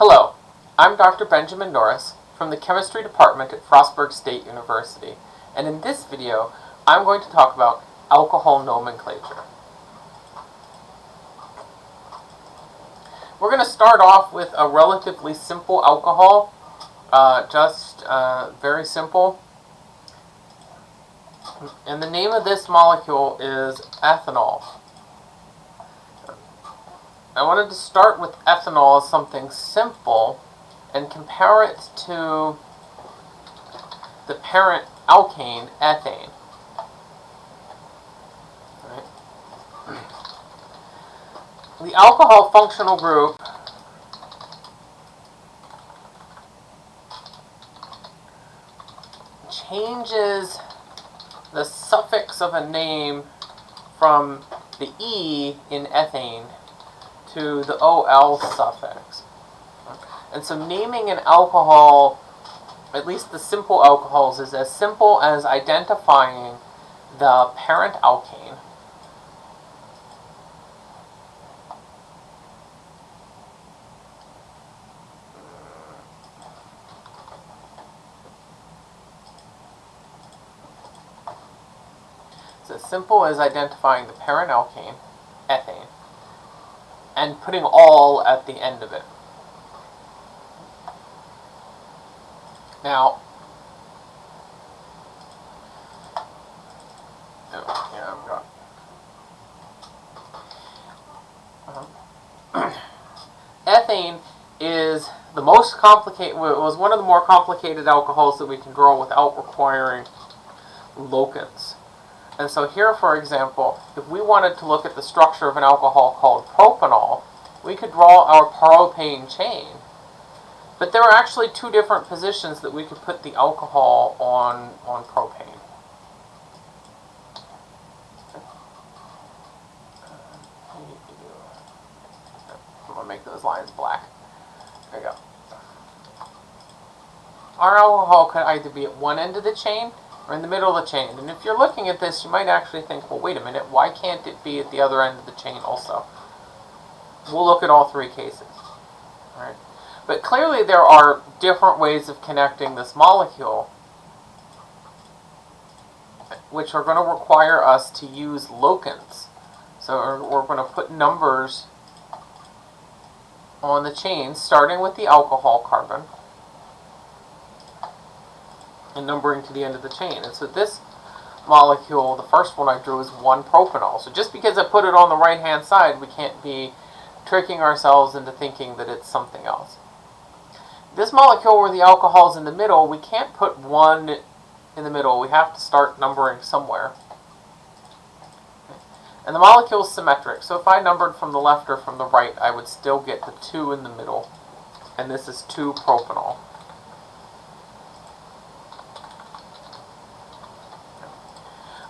Hello, I'm Dr. Benjamin Norris from the Chemistry Department at Frostburg State University, and in this video, I'm going to talk about alcohol nomenclature. We're going to start off with a relatively simple alcohol, uh, just uh, very simple. And the name of this molecule is ethanol. I wanted to start with ethanol as something simple and compare it to the parent alkane, ethane. The alcohol functional group changes the suffix of a name from the E in ethane to the OL suffix. And so naming an alcohol, at least the simple alcohols, is as simple as identifying the parent alkane It's as simple as identifying the parent alkane, and putting ol at the end of it. Now, oh. Uh-huh. ethane is the most complicated, was one of the more complicated alcohols that we can draw without requiring locants. And so here, for example, if we wanted to look at the structure of an alcohol called propanol, we could draw our propane chain. But there are actually two different positions that we could put the alcohol on, on propane. I'm going to make those lines black. There we go. Our alcohol could either be at one end of the chain or in the middle of the chain. And if you're looking at this, you might actually think, well, wait a minute, why can't it be at the other end of the chain also? We'll look at all three cases. All right. But clearly there are different ways of connecting this molecule which are going to require us to use locants. So we're going to put numbers on the chain, starting with the alcohol carbon and numbering to the end of the chain. And so this molecule, the first one I drew, is 1-propanol. So just because I put it on the right-hand side, we can't be tricking ourselves into thinking that it's something else. This molecule where the alcohol is in the middle, we can't put 1 in the middle. We have to start numbering somewhere. And the molecule is symmetric, so if I numbered from the left or from the right, I would still get the 2 in the middle. And this is 2-propanol.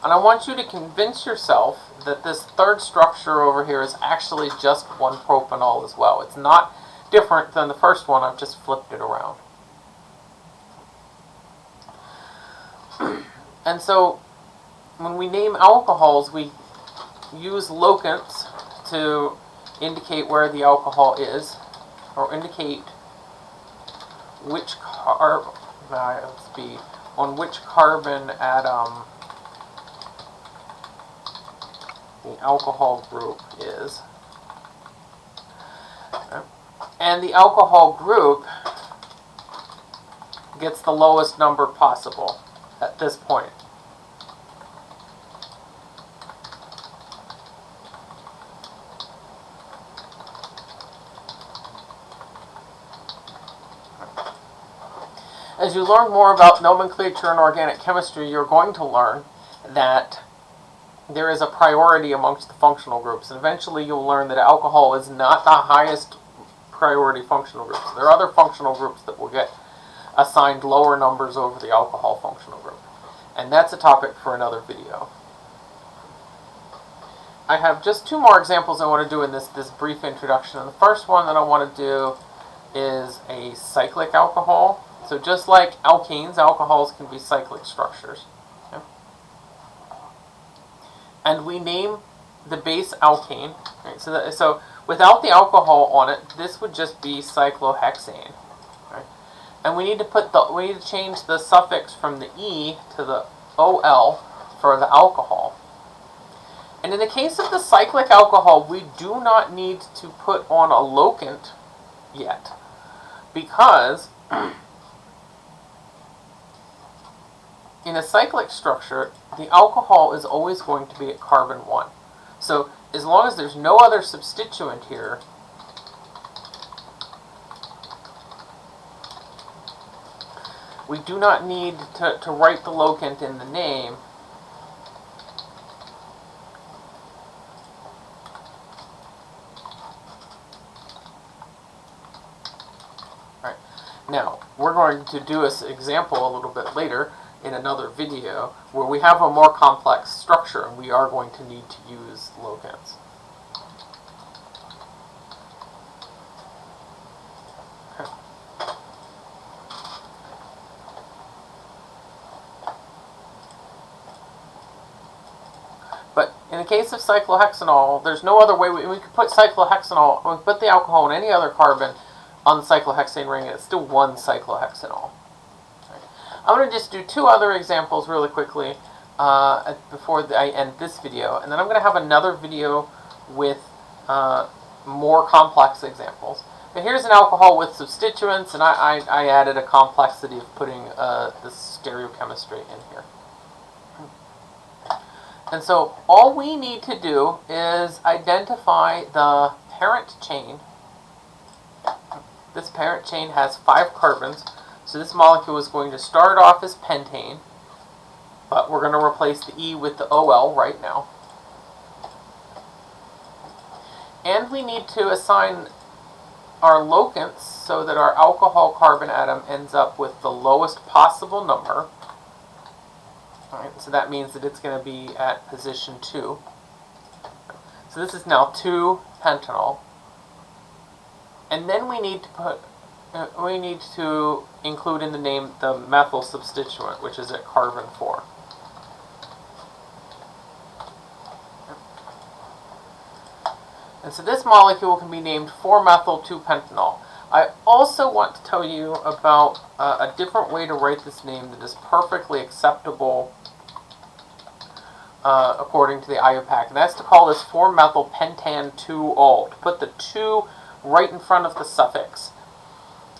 And I want you to convince yourself that this third structure over here is actually just one propanol as well. It's not different than the first one, I've just flipped it around. and so, when we name alcohols, we use locants to indicate where the alcohol is, or indicate which carb, uh, let's be, on which carbon atom the alcohol group is. And the alcohol group gets the lowest number possible at this point. As you learn more about nomenclature and organic chemistry, you're going to learn that there is a priority amongst the functional groups. And eventually you'll learn that alcohol is not the highest priority functional groups. There are other functional groups that will get assigned lower numbers over the alcohol functional group. And that's a topic for another video. I have just two more examples I want to do in this, this brief introduction. And the first one that I want to do is a cyclic alcohol. So just like alkenes, alcohols can be cyclic structures and we name the base alkane. Right? So, that, so without the alcohol on it, this would just be cyclohexane. Right? And we need to put the we need to change the suffix from the e to the ol for the alcohol. And in the case of the cyclic alcohol, we do not need to put on a locant yet because in a cyclic structure, the alcohol is always going to be at carbon 1. So as long as there's no other substituent here, we do not need to, to write the locant in the name. Now, we're going to do this example a little bit later in another video where we have a more complex structure and we are going to need to use locants. But in the case of cyclohexanol, there's no other way we, we could put cyclohexanol, we could put the alcohol in any other carbon on the cyclohexane ring, and it's still one cyclohexanol. I'm going to just do two other examples really quickly uh, before I end this video, and then I'm going to have another video with uh, more complex examples. But here's an alcohol with substituents, and I, I, I added a complexity of putting uh, the stereochemistry in here. And so all we need to do is identify the parent chain this parent chain has five carbons, so this molecule is going to start off as pentane, but we're going to replace the E with the OL right now. And we need to assign our locants so that our alcohol carbon atom ends up with the lowest possible number. Alright, so that means that it's going to be at position 2. So this is now 2-pentanol. And then we need to put, we need to include in the name the methyl substituent, which is at carbon 4. And so this molecule can be named 4-methyl-2-pentanol. I also want to tell you about uh, a different way to write this name that is perfectly acceptable uh, according to the IUPAC. And that's to call this 4-methyl-pentan-2-ol. To put the 2 right in front of the suffix.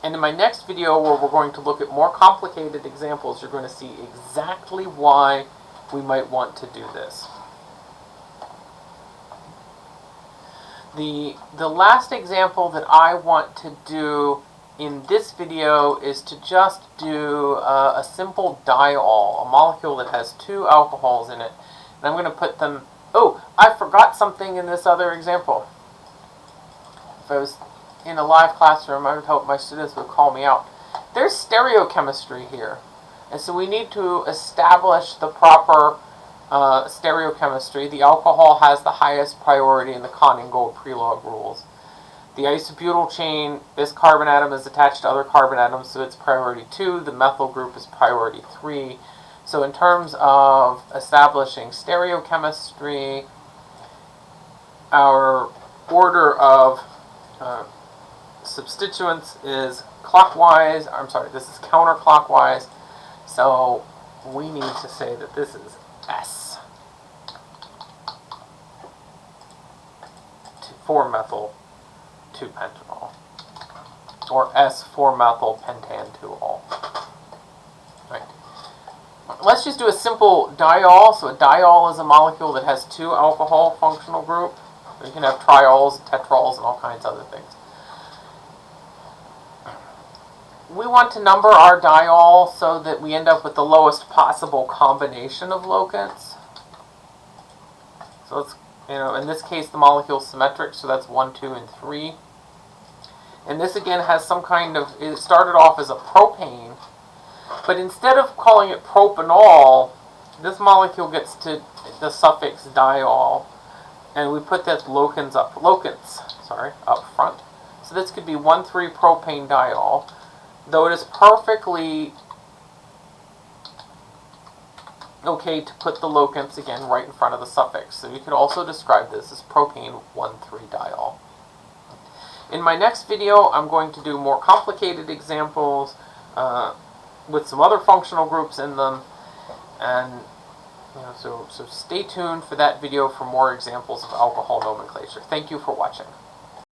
And in my next video where we're going to look at more complicated examples, you're going to see exactly why we might want to do this. The, the last example that I want to do in this video is to just do uh, a simple diol, a molecule that has two alcohols in it. And I'm going to put them... Oh, I forgot something in this other example if I was in a live classroom, I would hope my students would call me out. There's stereochemistry here. And so we need to establish the proper uh, stereochemistry. The alcohol has the highest priority in the Cahn-Ingold Prelog rules. The isobutyl chain, this carbon atom is attached to other carbon atoms, so it's priority 2. The methyl group is priority 3. So in terms of establishing stereochemistry, our order of uh, substituents is clockwise, I'm sorry, this is counterclockwise, so we need to say that this is S. 4-methyl 2-pentanol. Or S4-methyl pentan-2-ol. Right. Let's just do a simple diol. So a diol is a molecule that has two alcohol functional group. You can have triols, tetrols, and all kinds of other things. We want to number our diol so that we end up with the lowest possible combination of locants. So let's, you know, in this case the molecule is symmetric, so that's 1, 2, and 3. And this again has some kind of, it started off as a propane, but instead of calling it propanol, this molecule gets to the suffix diol and we put that locants up, locants, sorry, up front. So this could be 1,3-propane diol, though it is perfectly okay to put the locants again right in front of the suffix. So you could also describe this as propane 1,3-diol. In my next video, I'm going to do more complicated examples uh, with some other functional groups in them, and you know, so so stay tuned for that video for more examples of alcohol nomenclature. Thank you for watching.